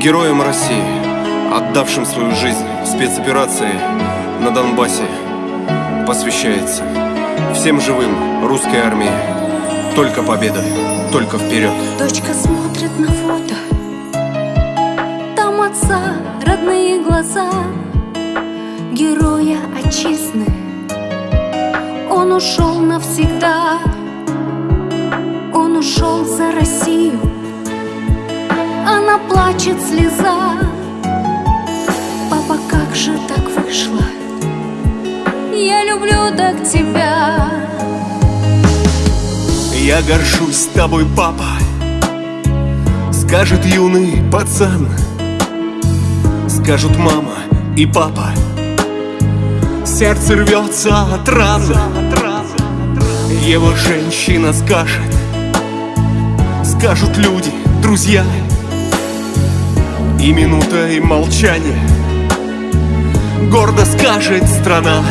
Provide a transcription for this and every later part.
Героям России, отдавшим свою жизнь в спецоперации на Донбассе, посвящается всем живым русской армии. Только победа, только вперед. Дочка смотрит на фото Там отца родные глаза Героя отчизны Он ушел навсегда плачет слеза. Папа, как же так вышло? Я люблю так тебя. Я горжусь тобой, папа. Скажет юный пацан. Скажут мама и папа. Сердце рвется от раны Его женщина скажет. Скажут люди, друзья И минутой молчания Гордо скажет страна.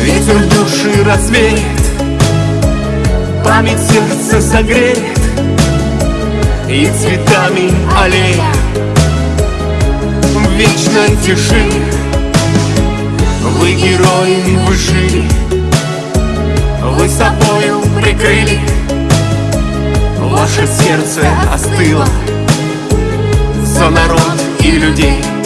Ветер души развеет. Память сердце согреет. И цветами аллея В вечной тиши. Вы герои, вы жили. Вы собою прикрыли. Ваше сердце остыло За народ и людей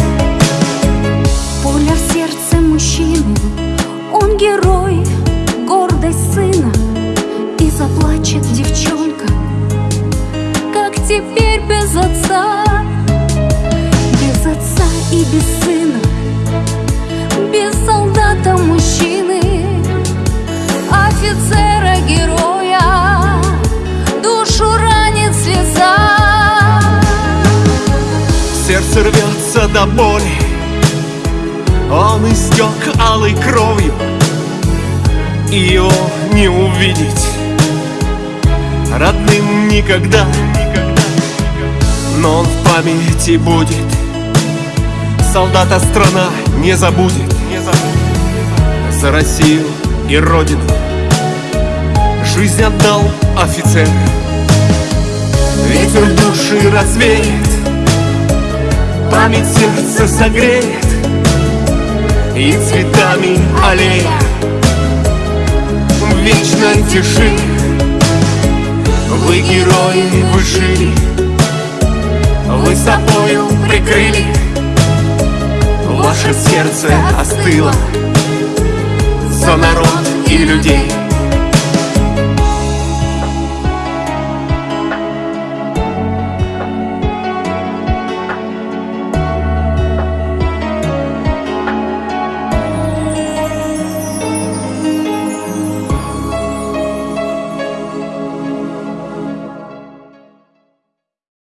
Сердце рвется до боли Он истек алой кровью И его не увидеть Родным никогда. Но он в памяти будет. Солдата страна не забудет. За Россию и Родину Жизнь отдал офицер. Ветер души развеет Память сердце согреет И цветами аллея. В вечной тиши Вы герои, вы жили Вы собою прикрыли. Ваше сердце остыло За народ и людей